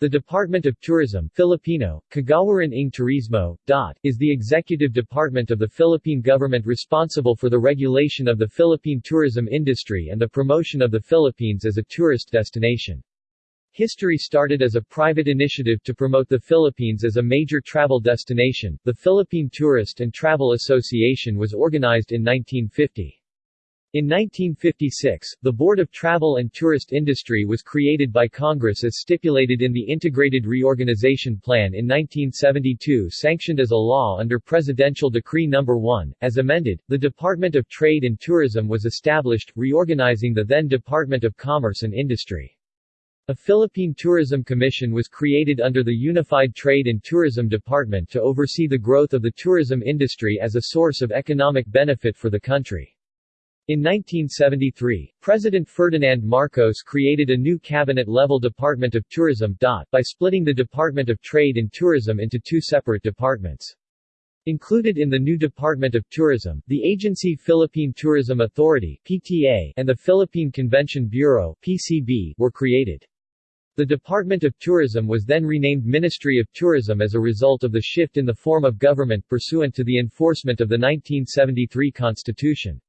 The Department of Tourism Filipino, Kagawaran ng Turismo, DOT, is the executive department of the Philippine government responsible for the regulation of the Philippine tourism industry and the promotion of the Philippines as a tourist destination. History started as a private initiative to promote the Philippines as a major travel destination. The Philippine Tourist and Travel Association was organized in 1950. In 1956, the Board of Travel and Tourist Industry was created by Congress as stipulated in the Integrated Reorganization Plan in 1972 sanctioned as a law under Presidential Decree No. 1. As amended, the Department of Trade and Tourism was established, reorganizing the then Department of Commerce and Industry. A Philippine Tourism Commission was created under the Unified Trade and Tourism Department to oversee the growth of the tourism industry as a source of economic benefit for the country. In 1973, President Ferdinand Marcos created a new cabinet-level Department of Tourism by splitting the Department of Trade and Tourism into two separate departments. Included in the new Department of Tourism, the agency Philippine Tourism Authority PTA and the Philippine Convention Bureau PCB were created. The Department of Tourism was then renamed Ministry of Tourism as a result of the shift in the form of government pursuant to the enforcement of the 1973 Constitution.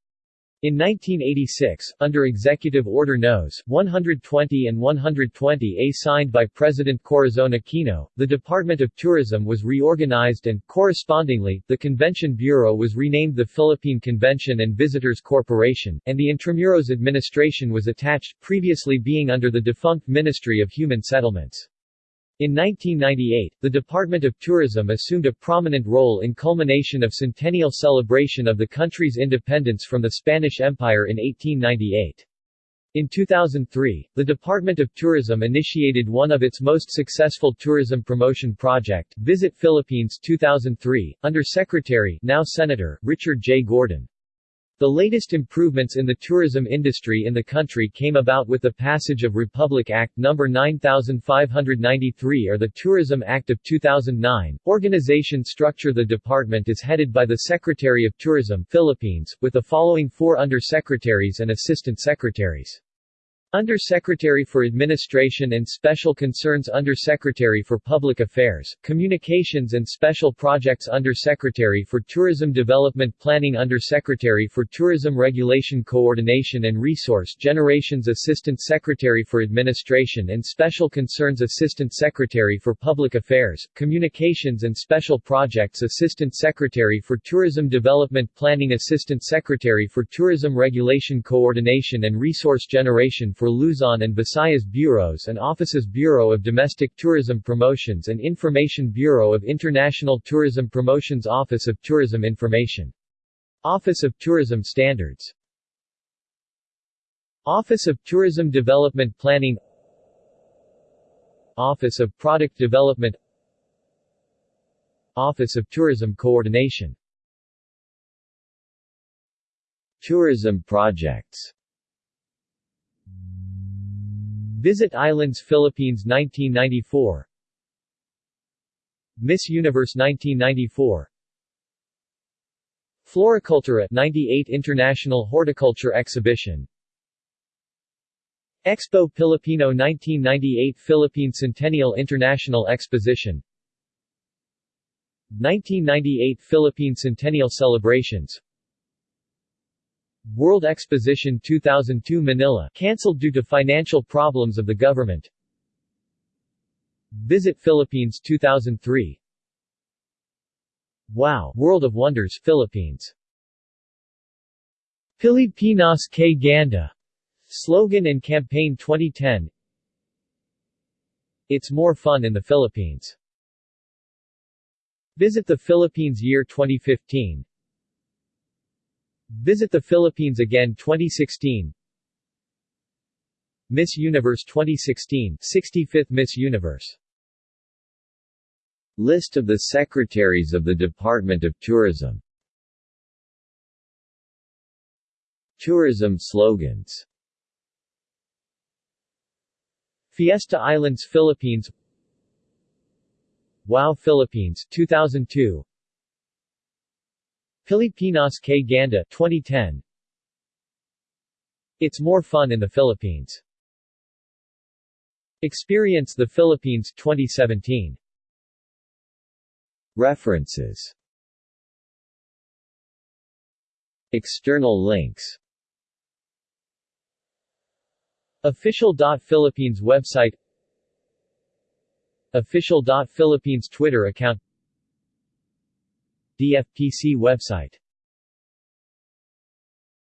In 1986, under Executive Order Nos. 120 and 120-A signed by President Corazon Aquino, the Department of Tourism was reorganized and, correspondingly, the Convention Bureau was renamed the Philippine Convention and Visitors Corporation, and the Intramuros administration was attached, previously being under the defunct Ministry of Human Settlements. In 1998, the Department of Tourism assumed a prominent role in culmination of centennial celebration of the country's independence from the Spanish Empire in 1898. In 2003, the Department of Tourism initiated one of its most successful tourism promotion project, Visit Philippines 2003, under Secretary now Senator Richard J. Gordon. The latest improvements in the tourism industry in the country came about with the passage of Republic Act No. 9593 or the Tourism Act of 2009. Organization structure The department is headed by the Secretary of Tourism Philippines, with the following four under-secretaries and assistant secretaries. Under-Secretary for Administration and Special Concerns Under-Secretary for Public Affairs, Communications and Special Projects Under-Secretary for Tourism Development Planning Under-Secretary for Tourism Regulation Coordination and Resource Generations Assistant Secretary for Administration and Special Concerns Assistant Secretary for Public Affairs, Communications and Special Projects Assistant Secretary for Tourism Development Planning Assistant Secretary for Tourism Regulation Coordination and Resource Generation for Luzon and Visayas Bureaus and Offices Bureau of Domestic Tourism Promotions and Information Bureau of International Tourism Promotions Office of Tourism Information. Office of Tourism Standards. Office of Tourism Development Planning. Office of Product Development. Office of Tourism Coordination. Tourism projects Visit Islands Philippines 1994 Miss Universe 1994 Floricultura 98 International Horticulture Exhibition. Expo Filipino 1998 Philippine Centennial International Exposition. 1998 Philippine Centennial Celebrations World Exposition 2002 Manila cancelled due to financial problems of the government. Visit Philippines 2003 Wow World of Wonders Philippines. Pilipinas kay Ganda. Slogan and Campaign 2010 It's more fun in the Philippines. Visit the Philippines Year 2015 Visit the Philippines Again 2016 Miss Universe 2016 65th Miss Universe. List of the Secretaries of the Department of Tourism. Tourism slogans. Fiesta Islands Philippines. Wow Philippines 2002 Pilipinas kay Ganda 2010 It's more fun in the Philippines. Experience the Philippines 2017. References. External links. Official.Philippines website. Official.Philippines Twitter account DFPC website